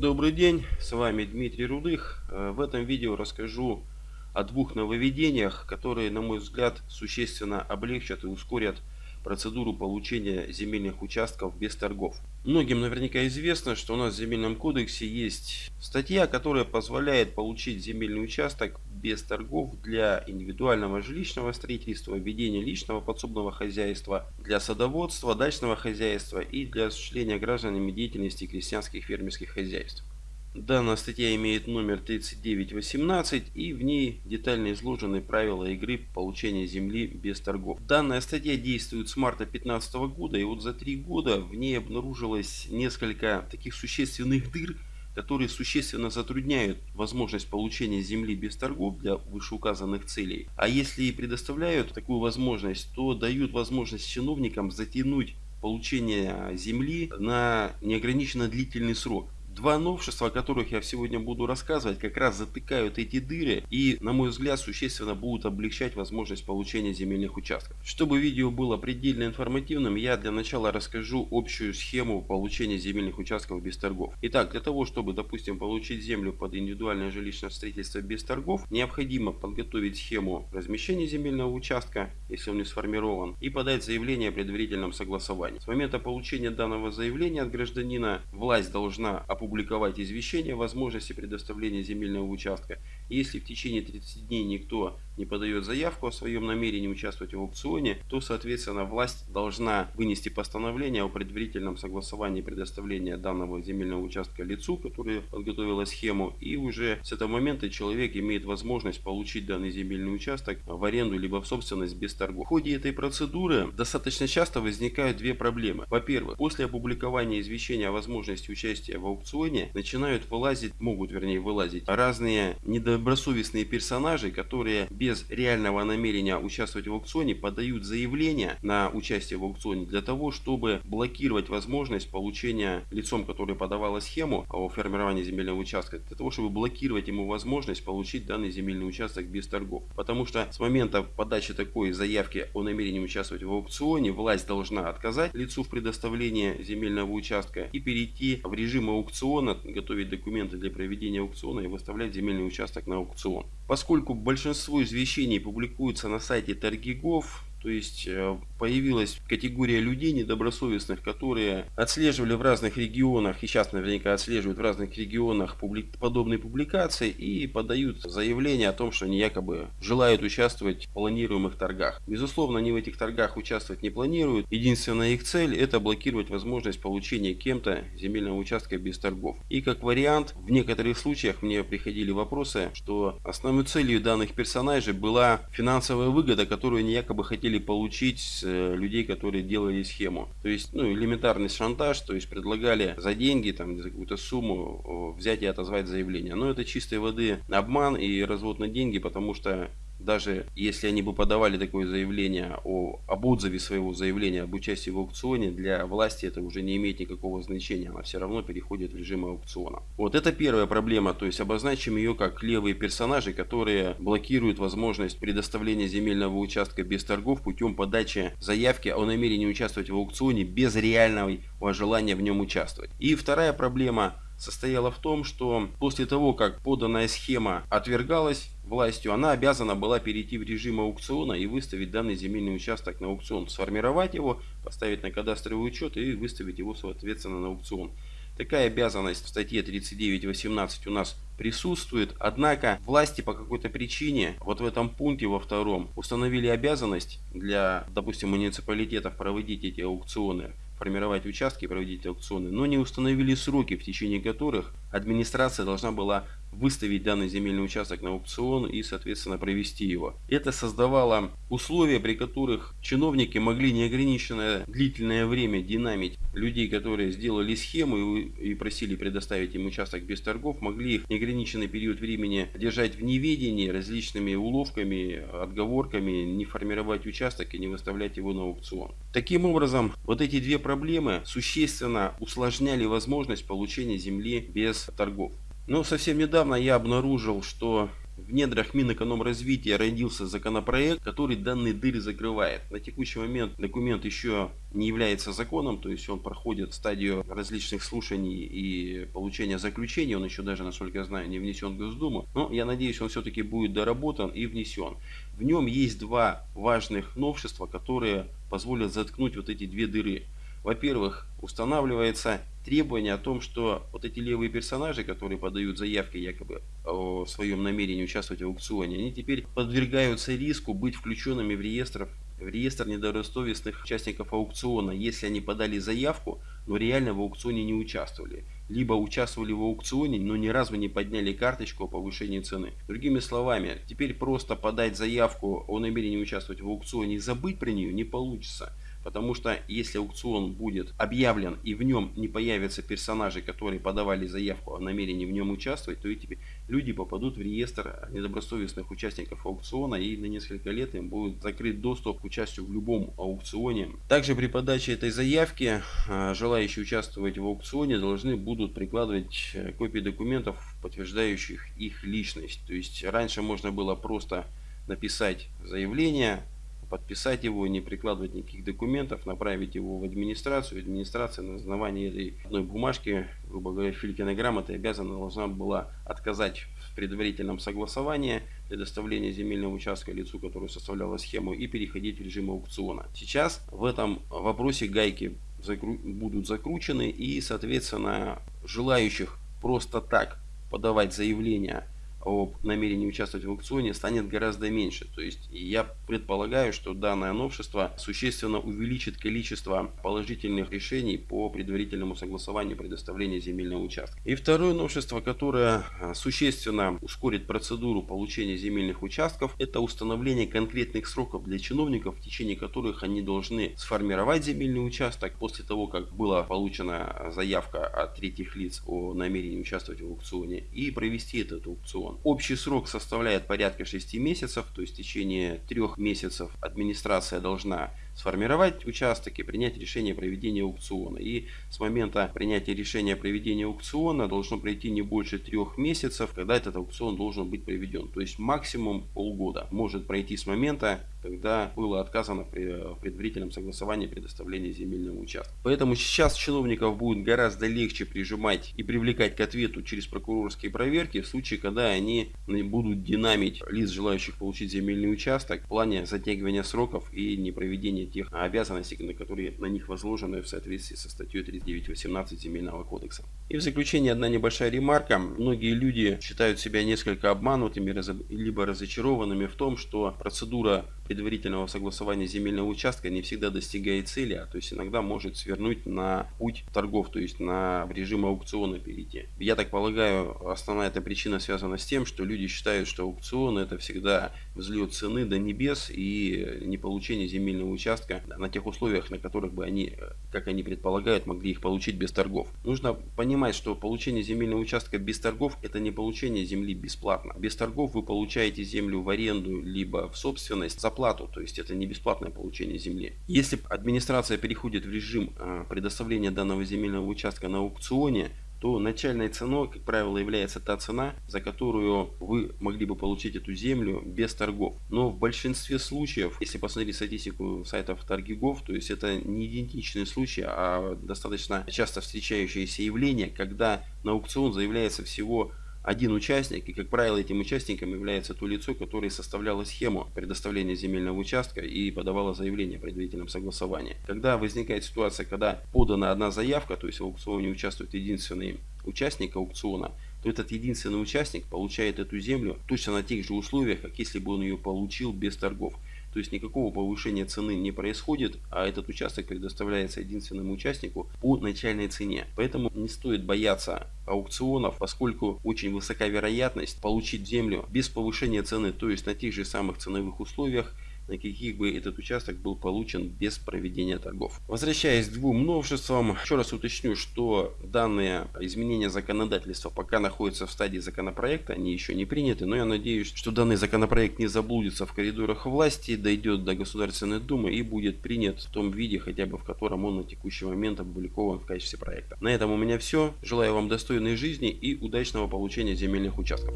Добрый день, с вами Дмитрий Рудых. Э, в этом видео расскажу о двух нововведениях, которые, на мой взгляд, существенно облегчат и ускорят процедуру получения земельных участков без торгов. Многим наверняка известно, что у нас в земельном кодексе есть статья, которая позволяет получить земельный участок без торгов для индивидуального жилищного строительства, ведения личного подсобного хозяйства, для садоводства, дачного хозяйства и для осуществления гражданами деятельности крестьянских фермерских хозяйств. Данная статья имеет номер 3918 и в ней детально изложены правила игры получения земли без торгов. Данная статья действует с марта 2015 года и вот за три года в ней обнаружилось несколько таких существенных дыр, которые существенно затрудняют возможность получения земли без торгов для вышеуказанных целей. А если и предоставляют такую возможность, то дают возможность чиновникам затянуть получение земли на неограниченно длительный срок. Два новшества, о которых я сегодня буду рассказывать, как раз затыкают эти дыры и, на мой взгляд, существенно будут облегчать возможность получения земельных участков. Чтобы видео было предельно информативным, я для начала расскажу общую схему получения земельных участков без торгов. Итак, для того, чтобы, допустим, получить землю под индивидуальное жилищное строительство без торгов, необходимо подготовить схему размещения земельного участка, если он не сформирован, и подать заявление о предварительном согласовании. С момента получения данного заявления от гражданина власть должна опубликовать извещение о возможности предоставления земельного участка. Если в течение 30 дней никто не подает заявку о своем намерении участвовать в аукционе, то, соответственно, власть должна вынести постановление о предварительном согласовании предоставления данного земельного участка лицу, который подготовила схему, и уже с этого момента человек имеет возможность получить данный земельный участок в аренду либо в собственность без торгов. В ходе этой процедуры достаточно часто возникают две проблемы. Во-первых, после опубликования извещения о возможности участия в аукционе начинают вылазить, могут вернее вылазить разные недобросовестные персонажи, которые без реального намерения участвовать в аукционе подают заявление на участие в аукционе для того, чтобы блокировать возможность получения лицом, который подавала схему о формировании земельного участка, для того, чтобы блокировать ему возможность получить данный земельный участок без торгов. Потому что с момента подачи такой заявки о намерении участвовать в аукционе, власть должна отказать лицу в предоставлении земельного участка и перейти в режим аукциона, готовить документы для проведения аукциона и выставлять земельный участок на аукцион. Поскольку большинство извещений публикуются на сайте Торгигов, то есть э, появилась категория людей недобросовестных, которые отслеживали в разных регионах, и сейчас наверняка отслеживают в разных регионах публи подобные публикации и подают заявление о том, что они якобы желают участвовать в планируемых торгах. Безусловно, они в этих торгах участвовать не планируют. Единственная их цель это блокировать возможность получения кем-то земельного участка без торгов. И как вариант, в некоторых случаях мне приходили вопросы, что основной целью данных персонажей была финансовая выгода, которую они якобы хотели хотели получить с э, людей, которые делали схему. То есть, ну, элементарный шантаж, то есть предлагали за деньги, там, за какую-то сумму взять и отозвать заявление. Но это чистой воды обман и развод на деньги, потому что даже если они бы подавали такое заявление о, об отзыве своего заявления об участии в аукционе, для власти это уже не имеет никакого значения, она все равно переходит в режим аукциона. Вот это первая проблема, то есть обозначим ее как левые персонажи, которые блокируют возможность предоставления земельного участка без торгов путем подачи заявки о намерении участвовать в аукционе без реального желания в нем участвовать. И вторая проблема состояла в том, что после того, как поданная схема отвергалась властью, она обязана была перейти в режим аукциона и выставить данный земельный участок на аукцион, сформировать его, поставить на кадастровый учет и выставить его соответственно на аукцион. Такая обязанность в статье 39.18 у нас присутствует, однако власти по какой-то причине вот в этом пункте во втором установили обязанность для, допустим, муниципалитетов проводить эти аукционы формировать участки и проводить аукционы, но не установили сроки, в течение которых администрация должна была выставить данный земельный участок на аукцион и, соответственно, провести его. Это создавало условия, при которых чиновники могли неограниченное длительное время динамить людей, которые сделали схему и просили предоставить им участок без торгов, могли их неограниченный период времени держать в неведении различными уловками, отговорками, не формировать участок и не выставлять его на аукцион. Таким образом, вот эти две проблемы существенно усложняли возможность получения земли без торгов. Но совсем недавно я обнаружил, что в недрах Минэкономразвития родился законопроект, который данные дыры закрывает. На текущий момент документ еще не является законом, то есть он проходит стадию различных слушаний и получения заключений. Он еще даже, насколько я знаю, не внесен в Госдуму. Но я надеюсь, он все-таки будет доработан и внесен. В нем есть два важных новшества, которые позволят заткнуть вот эти две дыры. Во-первых, устанавливается требование о том, что вот эти левые персонажи, которые подают заявки якобы о своем намерении участвовать в аукционе, они теперь подвергаются риску быть включенными в реестр, в реестр недобросовестных участников аукциона, если они подали заявку, но реально в аукционе не участвовали. Либо участвовали в аукционе, но ни разу не подняли карточку о повышении цены. Другими словами, теперь просто подать заявку о намерении участвовать в аукционе и забыть про нее не получится. Потому что если аукцион будет объявлен и в нем не появятся персонажи, которые подавали заявку о намерении в нем участвовать, то эти люди попадут в реестр недобросовестных участников аукциона и на несколько лет им будет закрыт доступ к участию в любом аукционе. Также при подаче этой заявки а, желающие участвовать в аукционе должны будут прикладывать э, копии документов, подтверждающих их личность. То есть раньше можно было просто написать заявление, подписать его, не прикладывать никаких документов, направить его в администрацию. Администрация на основании этой одной бумажки, грубо говоря, Филькиной грамоты обязана должна была отказать в предварительном согласовании предоставления земельного участка лицу, который составлял схему, и переходить в режим аукциона. Сейчас в этом вопросе гайки закру будут закручены и, соответственно, желающих просто так подавать заявление об намерении участвовать в аукционе станет гораздо меньше. То есть я предполагаю, что данное новшество существенно увеличит количество положительных решений по предварительному согласованию предоставления земельного участка. И второе новшество, которое а, существенно ускорит процедуру получения земельных участков, это установление конкретных сроков для чиновников, в течение которых они должны сформировать земельный участок после того, как была получена заявка от третьих лиц о намерении участвовать в аукционе и провести этот аукцион аукцион. Общий срок составляет порядка 6 месяцев, то есть в течение 3 месяцев администрация должна сформировать участок и принять решение о проведении аукциона. И с момента принятия решения о проведении аукциона должно пройти не больше трех месяцев, когда этот аукцион должен быть проведен. То есть максимум полгода может пройти с момента, когда было отказано при предварительном согласовании предоставления земельного участка. Поэтому сейчас чиновников будет гораздо легче прижимать и привлекать к ответу через прокурорские проверки в случае, когда они будут динамить лиц, желающих получить земельный участок в плане затягивания сроков и непроведения тех обязанностей, на которые на них возложены в соответствии со статьей 39.18 Земельного кодекса. И в заключение одна небольшая ремарка. Многие люди считают себя несколько обманутыми, либо разочарованными в том, что процедура предварительного согласования земельного участка не всегда достигает цели, а то есть иногда может свернуть на путь торгов, то есть на режим аукциона перейти. Я так полагаю, основная эта причина связана с тем, что люди считают, что аукцион это всегда взлет цены до небес и не получение земельного участка на тех условиях, на которых бы они, как они предполагают, могли их получить без торгов. Нужно понимать, что получение земельного участка без торгов это не получение земли бесплатно. Без торгов вы получаете землю в аренду либо в собственность за плату, то есть это не бесплатное получение земли. Если администрация переходит в режим а, предоставления данного земельного участка на аукционе, то начальной ценой, как правило, является та цена, за которую вы могли бы получить эту землю без торгов. Но в большинстве случаев, если посмотреть статистику сайтов торгигов, то есть это не идентичные случаи, а достаточно часто встречающееся явление, когда на аукцион заявляется всего один участник, и, как правило, этим участником является то лицо, которое составляло схему предоставления земельного участка и подавало заявление о предварительном согласовании. Когда возникает ситуация, когда подана одна заявка, то есть в аукционе участвует единственный участник аукциона, то этот единственный участник получает эту землю точно на тех же условиях, как если бы он ее получил без торгов. То есть никакого повышения цены не происходит, а этот участок предоставляется единственному участнику по начальной цене. Поэтому не стоит бояться аукционов, поскольку очень высока вероятность получить землю без повышения цены, то есть на тех же самых ценовых условиях, на каких бы этот участок был получен без проведения торгов. Возвращаясь к двум новшествам, еще раз уточню, что данные изменения законодательства пока находятся в стадии законопроекта, они еще не приняты, но я надеюсь, что данный законопроект не заблудится в коридорах власти, дойдет до Государственной Думы и будет принят в том виде, хотя бы в котором он на текущий момент опубликован в качестве проекта. На этом у меня все. Желаю вам достойной жизни и удачного получения земельных участков.